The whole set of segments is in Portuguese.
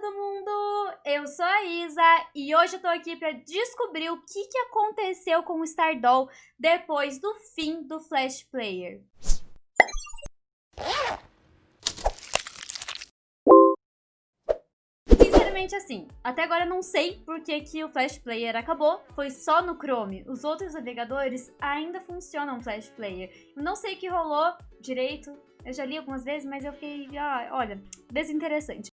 todo mundo! Eu sou a Isa e hoje eu tô aqui pra descobrir o que, que aconteceu com o Stardoll depois do fim do Flash Player. Sinceramente assim, até agora eu não sei por que, que o Flash Player acabou, foi só no Chrome. Os outros navegadores ainda funcionam Flash Player. Eu não sei o que rolou direito, eu já li algumas vezes, mas eu fiquei, ah, olha, desinteressante.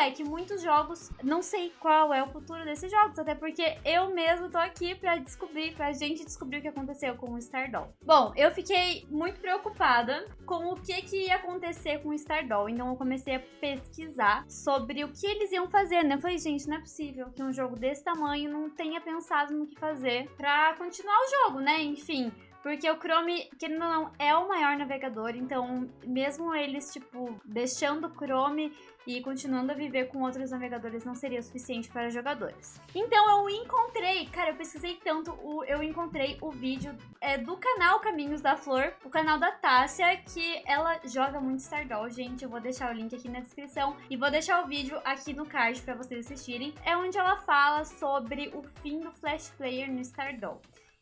É que muitos jogos, não sei qual é o futuro desses jogos, até porque eu mesmo tô aqui pra descobrir, pra gente descobrir o que aconteceu com o Stardoll. Bom, eu fiquei muito preocupada com o que, que ia acontecer com o Stardoll, então eu comecei a pesquisar sobre o que eles iam fazer, né? Eu falei, gente, não é possível que um jogo desse tamanho não tenha pensado no que fazer pra continuar o jogo, né? Enfim, porque o Chrome, querendo ou não, é o maior navegador, então mesmo eles, tipo, deixando o Chrome e continuando a viver com outros navegadores não seria suficiente para jogadores. Então eu encontrei, cara, eu pesquisei tanto, eu encontrei o vídeo é, do canal Caminhos da Flor, o canal da Tássia, que ela joga muito Stardoll, gente, eu vou deixar o link aqui na descrição e vou deixar o vídeo aqui no card para vocês assistirem. É onde ela fala sobre o fim do Flash Player no Stardoll.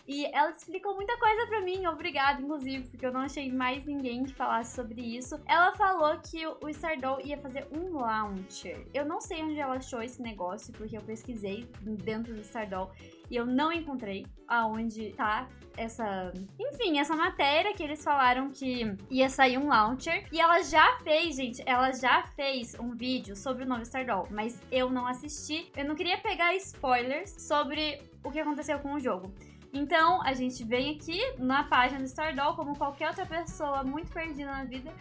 E ela explicou muita coisa pra mim, obrigada, inclusive, porque eu não achei mais ninguém que falasse sobre isso. Ela falou que o Stardoll ia fazer um launcher. Eu não sei onde ela achou esse negócio, porque eu pesquisei dentro do Stardoll e eu não encontrei aonde tá essa, enfim, essa matéria que eles falaram que ia sair um launcher. E ela já fez, gente, ela já fez um vídeo sobre o novo Stardoll, mas eu não assisti. Eu não queria pegar spoilers sobre o que aconteceu com o jogo. Então, a gente vem aqui na página do Stardoll, como qualquer outra pessoa muito perdida na vida.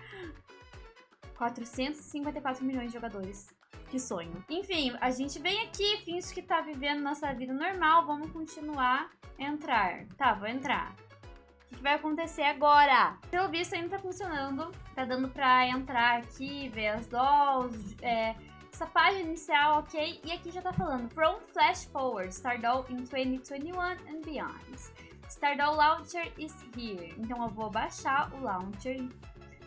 454 milhões de jogadores. Que sonho. Enfim, a gente vem aqui, finge que tá vivendo nossa vida normal, vamos continuar entrar. Tá, vou entrar. O que vai acontecer agora? Pelo visto ainda tá funcionando. Tá dando pra entrar aqui, ver as dolls, é, essa página inicial, ok? E aqui já tá falando From Flash Forward, Stardoll in 2021 and beyond. Stardoll Launcher is here. Então eu vou baixar o Launcher.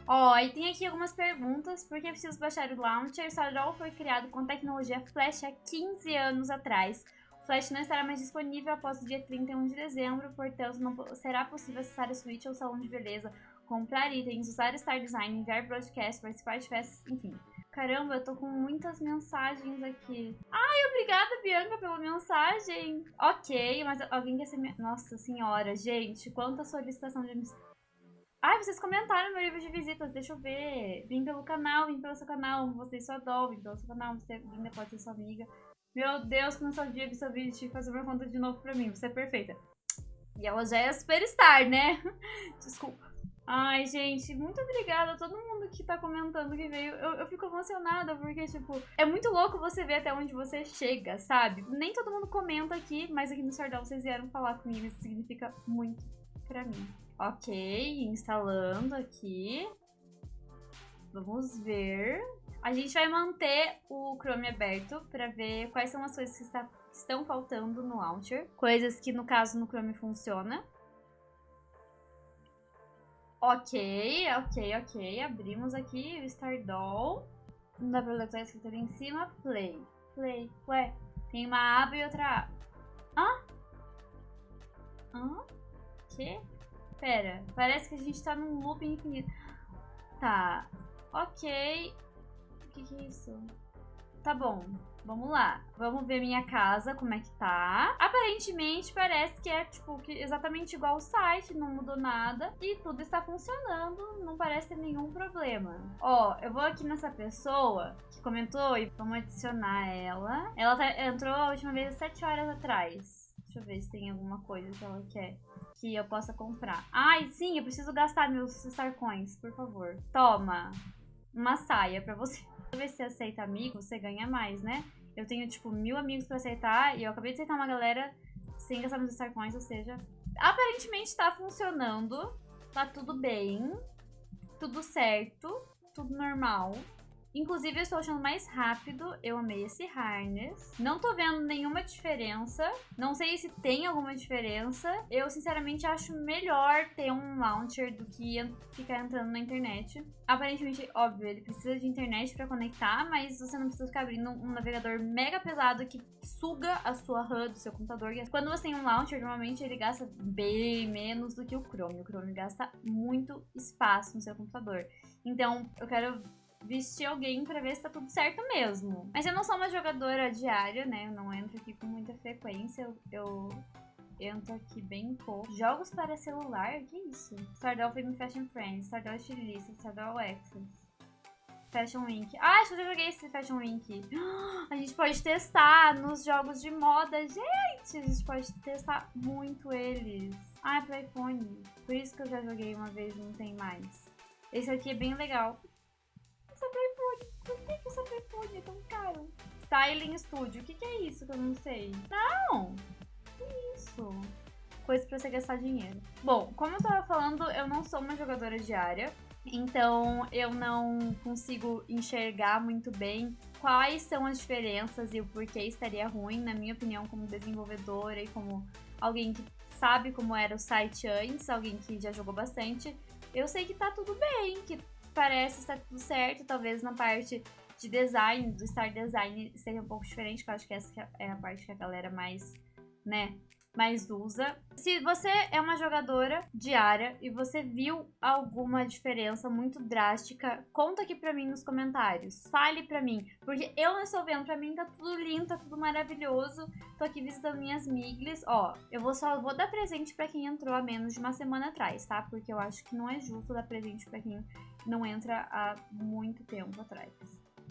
Ó, oh, e tem aqui algumas perguntas. Por que preciso baixar o Launcher? Stardoll foi criado com tecnologia Flash há 15 anos atrás. O Flash não estará mais disponível após o dia 31 de dezembro, portanto não será possível acessar a Switch ou salão de beleza, comprar itens, usar Star Design, enviar broadcast, participar de festas, enfim. Caramba, eu tô com muitas mensagens aqui. Ai, obrigada, Bianca, pela mensagem. Ok, mas alguém quer ser minha... Nossa senhora, gente, quanta solicitação de Ai, vocês comentaram meu livro de visitas, deixa eu ver. Vim pelo canal, vim pelo seu canal, você sua dó, vim pelo seu canal, você ainda pode ser sua amiga. Meu Deus, que nostalgia vi seu vídeo, que fazer uma conta de novo pra mim, você é perfeita. E ela já é superstar, né? Desculpa. Ai, gente, muito obrigada a todo mundo que tá comentando que veio. Eu, eu fico emocionada porque, tipo, é muito louco você ver até onde você chega, sabe? Nem todo mundo comenta aqui, mas aqui no Sardão vocês vieram falar comigo. Isso significa muito pra mim. Ok, instalando aqui. Vamos ver. A gente vai manter o Chrome aberto pra ver quais são as coisas que está, estão faltando no launcher. Coisas que, no caso, no Chrome funciona. Ok, ok, ok. Abrimos aqui o Stardoll. Não dá pra tá escrito ali em cima. Play. Play. Ué, tem uma aba e outra aba. Hã? Hã? Que? Pera, parece que a gente tá num loop infinito. Tá. Ok. O que, que é isso? Tá bom. Vamos lá. Vamos ver minha casa, como é que tá. Aparentemente, parece que é, tipo, que exatamente igual o site, não mudou nada. E tudo está funcionando, não parece ter nenhum problema. Ó, eu vou aqui nessa pessoa que comentou e vamos adicionar ela. Ela tá, entrou a última vez às 7 horas atrás. Deixa eu ver se tem alguma coisa que ela quer que eu possa comprar. Ai, sim, eu preciso gastar meus Star Coins, por favor. Toma, uma saia pra você. Toda vez que você aceita amigo, você ganha mais, né? Eu tenho, tipo, mil amigos pra aceitar e eu acabei de aceitar uma galera sem gastar meus Star Coins, ou seja... Aparentemente tá funcionando, tá tudo bem, tudo certo, tudo normal. Inclusive, eu estou achando mais rápido. Eu amei esse harness. Não tô vendo nenhuma diferença. Não sei se tem alguma diferença. Eu, sinceramente, acho melhor ter um launcher do que ficar entrando na internet. Aparentemente, óbvio, ele precisa de internet para conectar, mas você não precisa ficar abrindo um navegador mega pesado que suga a sua RAM do seu computador. Quando você tem um launcher, normalmente ele gasta bem menos do que o Chrome. O Chrome gasta muito espaço no seu computador. Então, eu quero vestir alguém pra ver se tá tudo certo mesmo. Mas eu não sou uma jogadora diária, né? Eu não entro aqui com muita frequência. Eu, eu entro aqui bem pouco. Jogos para celular? Que isso? Stardoll Film Fashion Friends, Stardoll Estilista, Stardoll Access. Fashion Week. Ah, acho que eu joguei esse Fashion Week. A gente pode testar nos jogos de moda. Gente, a gente pode testar muito eles. Ah, é pro iPhone. Por isso que eu já joguei uma vez e não tem mais. Esse aqui é bem legal. Pro iPhone. Por que, que pro iPhone é tão caro? Styling Studio. O que, que é isso que eu não sei? Não! Que isso? Coisa pra você gastar dinheiro. Bom, como eu tava falando, eu não sou uma jogadora diária. Então eu não consigo enxergar muito bem quais são as diferenças e o porquê estaria ruim, na minha opinião, como desenvolvedora e como alguém que sabe como era o site antes, alguém que já jogou bastante. Eu sei que tá tudo bem, que parece estar tudo certo, talvez na parte de design, do Star Design seja um pouco diferente, que eu acho que essa é a parte que a galera mais, né, mais usa. Se você é uma jogadora diária e você viu alguma diferença muito drástica, conta aqui pra mim nos comentários. Fale pra mim, porque eu não estou vendo. Pra mim tá tudo lindo, tá tudo maravilhoso. Tô aqui visitando minhas miglis. Ó, eu vou só vou dar presente pra quem entrou há menos de uma semana atrás, tá? Porque eu acho que não é justo dar presente pra quem não entra há muito tempo atrás.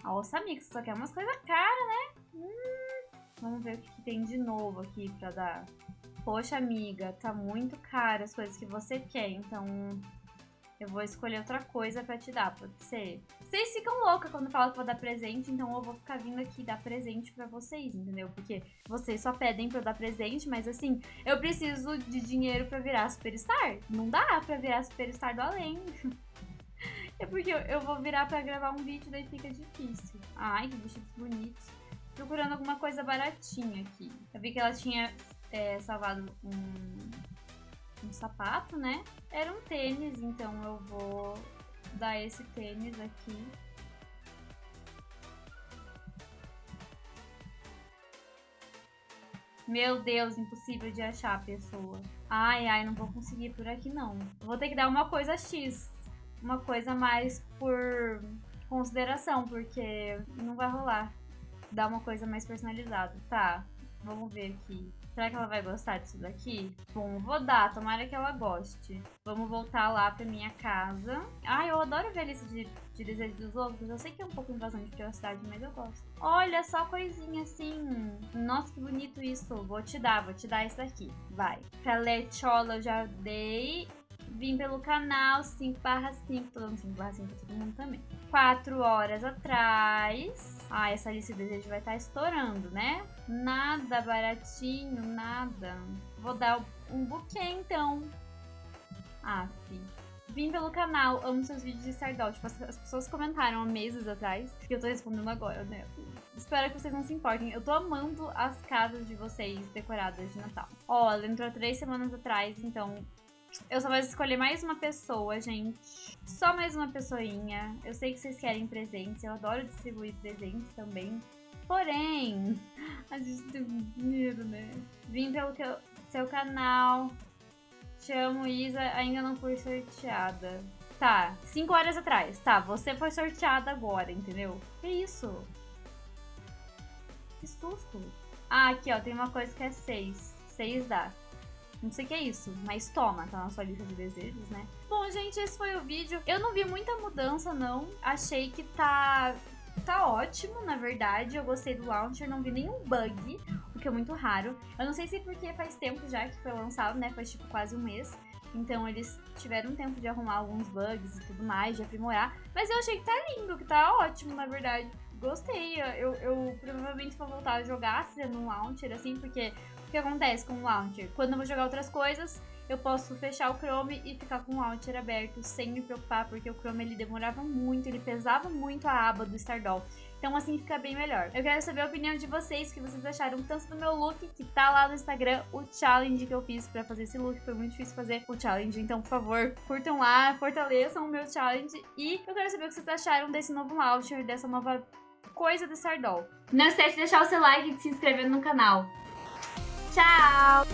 Nossa, amiga, só quer umas coisas caras, né? Hum, vamos ver o que, que tem de novo aqui pra dar. Poxa, amiga, tá muito caro as coisas que você quer, então eu vou escolher outra coisa pra te dar, pode ser. Vocês ficam loucas quando falam que vou dar presente, então eu vou ficar vindo aqui dar presente pra vocês, entendeu? Porque vocês só pedem pra eu dar presente, mas assim, eu preciso de dinheiro pra virar superstar. Não dá pra virar superstar do além. é porque eu vou virar pra gravar um vídeo, daí fica difícil. Ai, que vestidos bonitos. Procurando alguma coisa baratinha aqui. Eu vi que ela tinha é, salvado um, um sapato, né? Era um tênis, então eu vou dar esse tênis aqui. Meu Deus, impossível de achar a pessoa. Ai, ai, não vou conseguir por aqui não. Vou ter que dar uma coisa X. Uma coisa mais por consideração, porque não vai rolar. Dar uma coisa mais personalizada. Tá, vamos ver aqui. Será que ela vai gostar disso daqui? Bom, vou dar, tomara que ela goste. Vamos voltar lá pra minha casa. Ai, eu adoro ver lista de, de desejos dos outros. Eu sei que é um pouco invasão de privacidade, mas eu gosto. Olha, só coisinha assim. Nossa, que bonito isso. Vou te dar, vou te dar isso daqui. Vai. Pra eu já dei. Vim pelo canal 5 barra 5, tô dando 5 barra 5 pra todo mundo também. 4 horas atrás. Ah, essa lista de desejo vai estar tá estourando, né? Nada baratinho, nada. Vou dar um buquê, então. Fi. Vim pelo canal, amo seus vídeos de Stardoll. Tipo, as pessoas comentaram há meses atrás, que eu tô respondendo agora, né? Espero que vocês não se importem. Eu tô amando as casas de vocês decoradas de Natal. Ó, ela entrou três semanas atrás, então eu só vou escolher mais uma pessoa, gente. Só mais uma pessoinha. Eu sei que vocês querem presentes. Eu adoro distribuir presentes também. Porém, a gente tem dinheiro, né? Vim pelo que eu, seu canal. Te amo, Isa. Ainda não fui sorteada. Tá, 5 horas atrás. Tá, você foi sorteada agora, entendeu? Que isso? Que susto. Ah, aqui, ó. Tem uma coisa que é 6. 6 dá. Não sei o que é isso, mas toma, tá na sua lista de desejos, né? Bom, gente, esse foi o vídeo. Eu não vi muita mudança, não. Achei que tá tá ótimo, na verdade. Eu gostei do launcher, não vi nenhum bug, o que é muito raro. Eu não sei se porque faz tempo já que foi lançado, né? Faz tipo quase um mês. Então eles tiveram tempo de arrumar alguns bugs e tudo mais, de aprimorar. Mas eu achei que tá lindo, que tá ótimo, na verdade. Gostei. Eu, eu provavelmente vou voltar a jogar sendo um launcher, assim, porque o que acontece com o launcher? Quando eu vou jogar outras coisas, eu posso fechar o Chrome e ficar com o Launcher aberto sem me preocupar, porque o Chrome ele demorava muito, ele pesava muito a aba do Stardoll. Então assim fica bem melhor. Eu quero saber a opinião de vocês, o que vocês acharam tanto do meu look, que tá lá no Instagram, o challenge que eu fiz pra fazer esse look. Foi muito difícil fazer o challenge, então por favor, curtam lá, fortaleçam o meu challenge. E eu quero saber o que vocês acharam desse novo launcher, dessa nova coisa do Stardoll. Não esquece de deixar o seu like e de se inscrever no canal. Tchau!